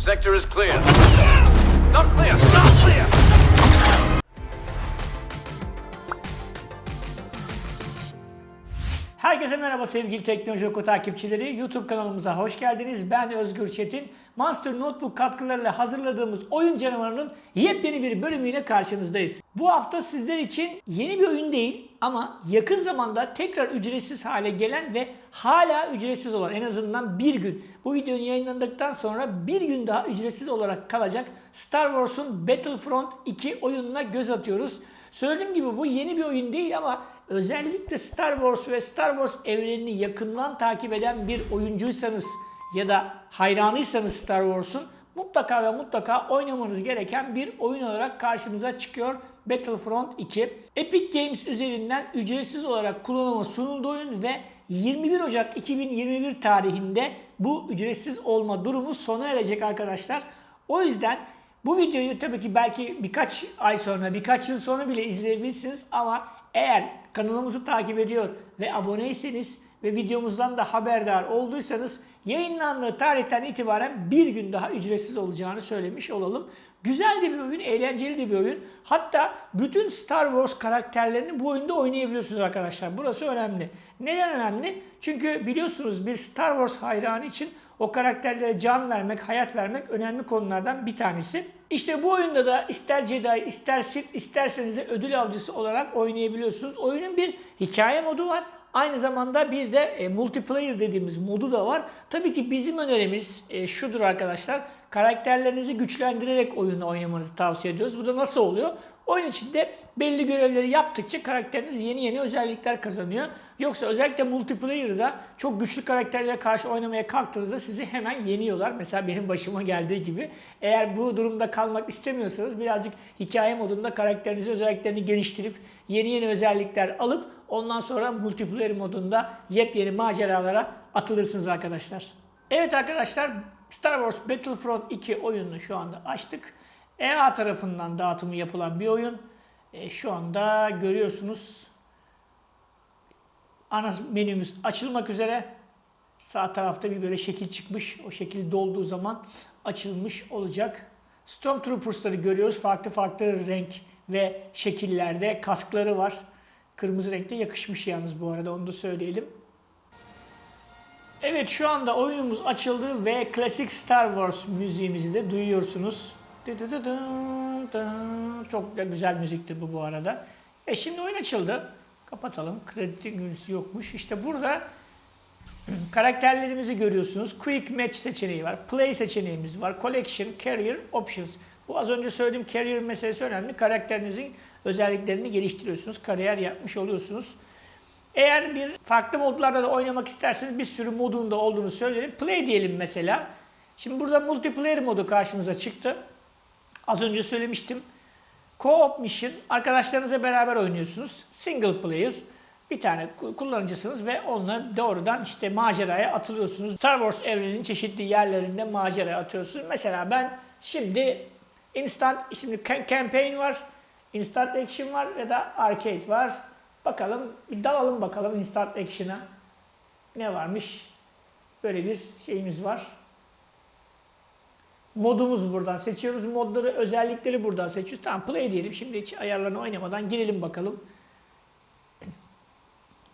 Sector is clear. Not clear! Not clear! Herkese merhaba sevgili Teknoloji Oku takipçileri. YouTube kanalımıza hoş geldiniz. Ben Özgür Çetin. Monster Notebook katkılarıyla hazırladığımız oyun canavarının yepyeni bir bölümüyle karşınızdayız. Bu hafta sizler için yeni bir oyun değil ama yakın zamanda tekrar ücretsiz hale gelen ve hala ücretsiz olan en azından bir gün bu videonun yayınlandıktan sonra bir gün daha ücretsiz olarak kalacak Star Wars'un Battlefront 2 oyununa göz atıyoruz. Söylediğim gibi bu yeni bir oyun değil ama özellikle Star Wars ve Star Wars evrenini yakından takip eden bir oyuncuysanız ya da hayranıysanız Star Wars'un mutlaka ve mutlaka oynamanız gereken bir oyun olarak karşımıza çıkıyor Battlefront 2. Epic Games üzerinden ücretsiz olarak kullanıma sunuldu oyun ve 21 Ocak 2021 tarihinde bu ücretsiz olma durumu sona erecek arkadaşlar. O yüzden bu videoyu tabii ki belki birkaç ay sonra, birkaç yıl sonra bile izleyebilirsiniz ama eğer kanalımızı takip ediyor ve aboneyseniz ve videomuzdan da haberdar olduysanız yayınlandığı tarihten itibaren bir gün daha ücretsiz olacağını söylemiş olalım. Güzel de bir oyun, eğlenceli de bir oyun. Hatta bütün Star Wars karakterlerini bu oyunda oynayabiliyorsunuz arkadaşlar. Burası önemli. Neden önemli? Çünkü biliyorsunuz bir Star Wars hayranı için o karakterlere can vermek, hayat vermek önemli konulardan bir tanesi. İşte bu oyunda da ister Jedi, ister Sith, isterseniz de ödül avcısı olarak oynayabiliyorsunuz. Oyunun bir hikaye modu var. Aynı zamanda bir de e, multiplayer dediğimiz modu da var. Tabii ki bizim önerimiz e, şudur arkadaşlar. Karakterlerinizi güçlendirerek oyunu oynamanızı tavsiye ediyoruz. Bu da nasıl oluyor? Oyun içinde belli görevleri yaptıkça karakteriniz yeni yeni özellikler kazanıyor. Yoksa özellikle multiplayer'da çok güçlü karakterlere karşı oynamaya kalktığınızda sizi hemen yeniyorlar. Mesela benim başıma geldiği gibi. Eğer bu durumda kalmak istemiyorsanız birazcık hikaye modunda karakterinizi özelliklerini geliştirip yeni yeni özellikler alıp ondan sonra multiplayer modunda yepyeni maceralara atılırsınız arkadaşlar. Evet arkadaşlar Star Wars Battlefront 2 oyununu şu anda açtık. EA tarafından dağıtımı yapılan bir oyun. E, şu anda görüyorsunuz ana menümüz açılmak üzere. Sağ tarafta bir böyle şekil çıkmış. O şekil dolduğu zaman açılmış olacak. Stormtroopers'ları görüyoruz. Farklı farklı renk ve şekillerde kaskları var. Kırmızı renkte yakışmış yalnız bu arada onu da söyleyelim. Evet şu anda oyunumuz açıldı ve klasik Star Wars müziğimizi de duyuyorsunuz. Çok da güzel müzikti bu bu arada. E şimdi oyun açıldı. Kapatalım. Kredi günüsü yokmuş. İşte burada karakterlerimizi görüyorsunuz. Quick Match seçeneği var. Play seçeneğimiz var. Collection, Career, Options. Bu az önce söylediğim career meselesi önemli. Karakterinizin özelliklerini geliştiriyorsunuz. Kariyer yapmış oluyorsunuz. Eğer bir farklı modlarda da oynamak isterseniz bir sürü modunda olduğunu söyleyelim. Play diyelim mesela. Şimdi burada multiplayer modu karşımıza çıktı. Az önce söylemiştim. Co-op mission arkadaşlarınızla beraber oynuyorsunuz. Single player bir tane kullanıcısınız ve onunla doğrudan işte maceraya atılıyorsunuz. Star Wars evreninin çeşitli yerlerinde maceraya atıyorsunuz. Mesela ben şimdi instant şimdi campaign var, instant action var ya da arcade var. Bakalım bir dalalım bakalım instant action'a. Ne varmış? Böyle bir şeyimiz var. Modumuz buradan seçiyoruz. Modları, özellikleri buradan seçiyoruz. Tamam play diyelim. Şimdi hiç ayarlarını oynamadan girelim bakalım.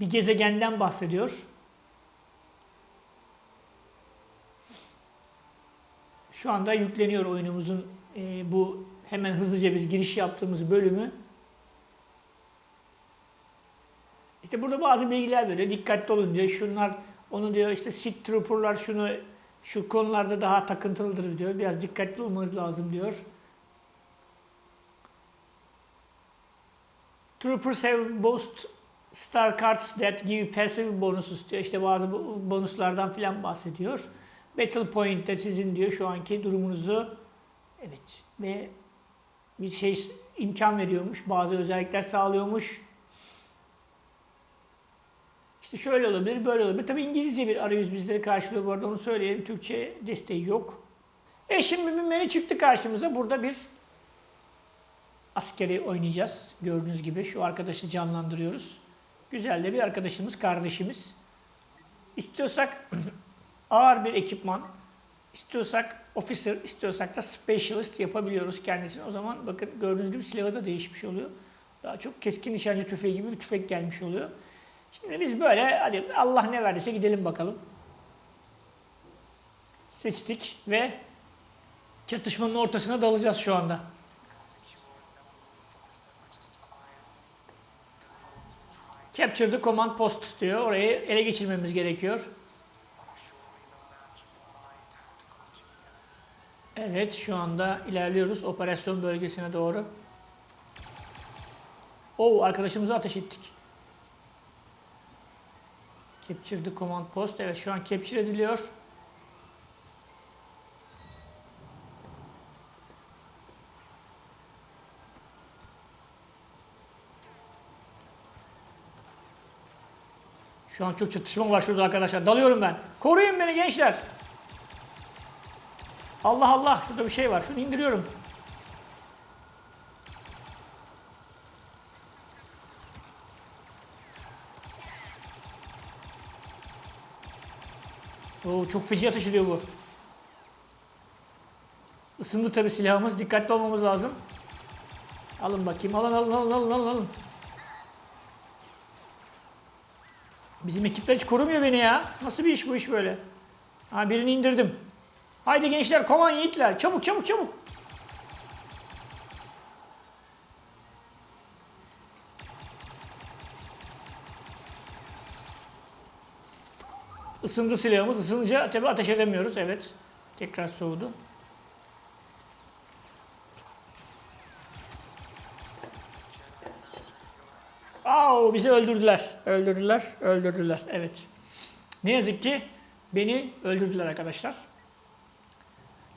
Bir gezegenden bahsediyor. Şu anda yükleniyor oyunumuzun e, bu hemen hızlıca biz giriş yaptığımız bölümü. İşte burada bazı bilgiler veriyor. Dikkatli olun diyor. Şunlar onu diyor işte Sith Trooper'lar şunu şu konularda daha takıntılıdır diyor. Biraz dikkatli olmanız lazım diyor. Troopers have both star cards that give passive bonuses diyor. İşte bazı bonuslardan filan bahsediyor. Battle Point'te sizin diyor şu anki durumunuzu evet ve bir şey imkan veriyormuş. Bazı özellikler sağlıyormuş. İşte şöyle olabilir, böyle olabilir. Tabi İngilizce bir arayüz bizleri karşılıyor bu arada onu söyleyelim. Türkçe desteği yok. E şimdi bir menü çıktı karşımıza. Burada bir askeri oynayacağız. Gördüğünüz gibi şu arkadaşı canlandırıyoruz. Güzel de bir arkadaşımız, kardeşimiz. İstiyorsak ağır bir ekipman, İstiyorsak officer, istiyorsak da specialist yapabiliyoruz kendisini. O zaman bakın gördüğünüz gibi silahı da değişmiş oluyor. Daha çok keskin nişancı tüfeği gibi bir tüfek gelmiş oluyor. Şimdi biz böyle hadi Allah ne verdiyse gidelim bakalım. Seçtik ve çatışmanın ortasına dalacağız şu anda. Capture the command post diyor. Orayı ele geçirmemiz gerekiyor. Evet şu anda ilerliyoruz operasyon bölgesine doğru. Oo arkadaşımıza ateş ettik. Capture the command post. Evet şu an capture ediliyor. Şu an çok çatışma var şurada arkadaşlar. Dalıyorum ben. Koruyun beni gençler. Allah Allah şurada bir şey var. Şunu indiriyorum. Oo, çok feci ateş ediyor bu. Isındı tabi silahımız. Dikkatli olmamız lazım. Alın bakayım. Alın alın alın alın alın. alın. Bizim ekipler hiç korumuyor beni ya. Nasıl bir iş bu iş böyle? Ha birini indirdim. Haydi gençler koman yiğitler. Çabuk çabuk çabuk. Isındı silahımız. Isınınca tabi ateş edemiyoruz. Evet. Tekrar soğudu. Au bizi öldürdüler. Öldürdüler. Öldürdüler. Evet. Ne yazık ki beni öldürdüler arkadaşlar.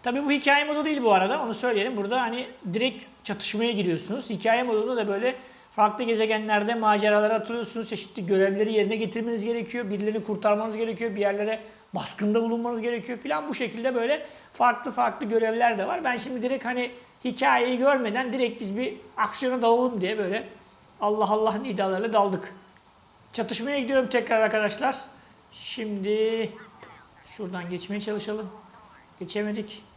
Tabii bu hikaye modu değil bu arada. Onu söyleyelim. Burada hani direkt çatışmaya giriyorsunuz. Hikaye modunda da böyle farklı gezegenlerde maceralara atılıyorsunuz. Çeşitli görevleri yerine getirmeniz gerekiyor. Birilerini kurtarmanız gerekiyor. Bir yerlere baskında bulunmanız gerekiyor filan. Bu şekilde böyle farklı farklı görevler de var. Ben şimdi direkt hani hikayeyi görmeden direkt biz bir aksiyona dalalım diye böyle Allah Allah nidalarıyla daldık. Çatışmaya gidiyorum tekrar arkadaşlar. Şimdi şuradan geçmeye çalışalım. Geçemedik.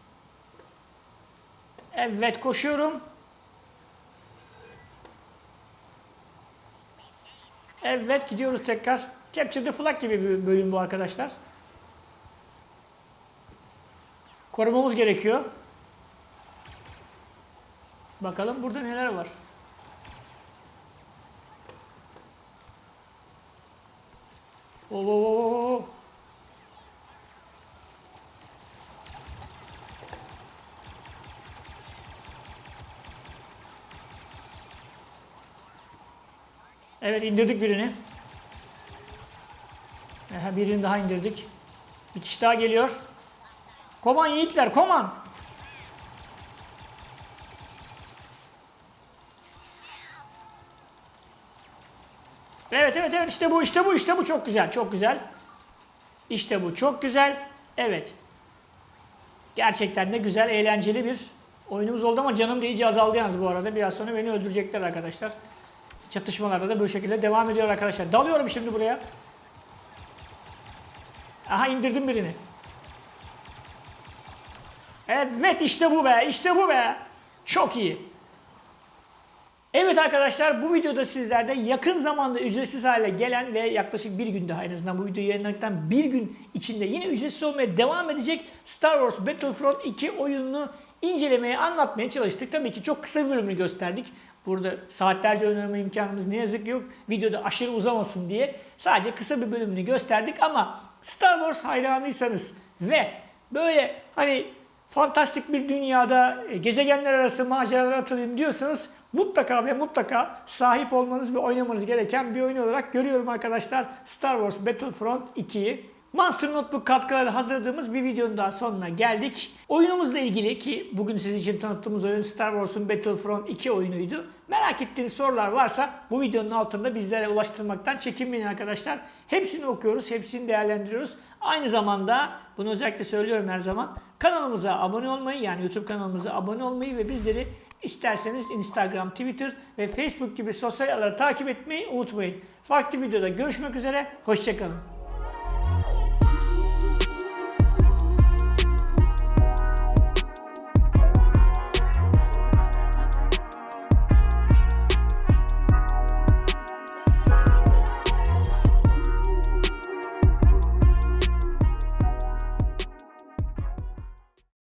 Evet koşuyorum. Evet gidiyoruz tekrar. Capture the Flag gibi bir bölüm bu arkadaşlar. Korumamız gerekiyor. Bakalım burada neler var. Oo, Evet indirdik birini. Aha, birini daha indirdik. Bir kişi daha geliyor. Koman yiğitler koman. Evet evet evet işte bu işte bu işte bu çok güzel çok güzel. İşte bu çok güzel. Evet. Gerçekten de güzel eğlenceli bir oyunumuz oldu ama canım da iyice azaldı yalnız bu arada. Biraz sonra beni öldürecekler arkadaşlar. Çatışmalarda da bu şekilde devam ediyor arkadaşlar. Dalıyorum şimdi buraya. Aha indirdim birini. Evet işte bu be işte bu be. Çok iyi. Evet arkadaşlar bu videoda sizlerde yakın zamanda ücretsiz hale gelen ve yaklaşık bir gün daha en azından bu videoyu yayınlandıktan bir gün içinde yine ücretsiz olmaya devam edecek Star Wars Battlefront 2 oyununu incelemeye, anlatmaya çalıştık. Tabii ki çok kısa bir bölümünü gösterdik. Burada saatlerce oynama imkanımız ne yazık ki yok. Videoda aşırı uzamasın diye sadece kısa bir bölümünü gösterdik ama Star Wars hayranıysanız ve böyle hani fantastik bir dünyada e, gezegenler arası maceralara atılayım diyorsanız mutlaka ve mutlaka sahip olmanız ve oynamanız gereken bir oyun olarak görüyorum arkadaşlar Star Wars Battlefront 2'yi. Monster Notebook katkıları hazırladığımız bir videonun daha sonuna geldik. Oyunumuzla ilgili ki bugün sizin için tanıttığımız oyun Star Wars'un Battlefront 2 oyunuydu. Merak ettiğiniz sorular varsa bu videonun altında bizlere ulaştırmaktan çekinmeyin arkadaşlar. Hepsini okuyoruz, hepsini değerlendiriyoruz. Aynı zamanda bunu özellikle söylüyorum her zaman. Kanalımıza abone olmayı yani YouTube kanalımıza abone olmayı ve bizleri isterseniz Instagram, Twitter ve Facebook gibi sosyal ağları takip etmeyi unutmayın. Farklı videoda görüşmek üzere, hoşçakalın.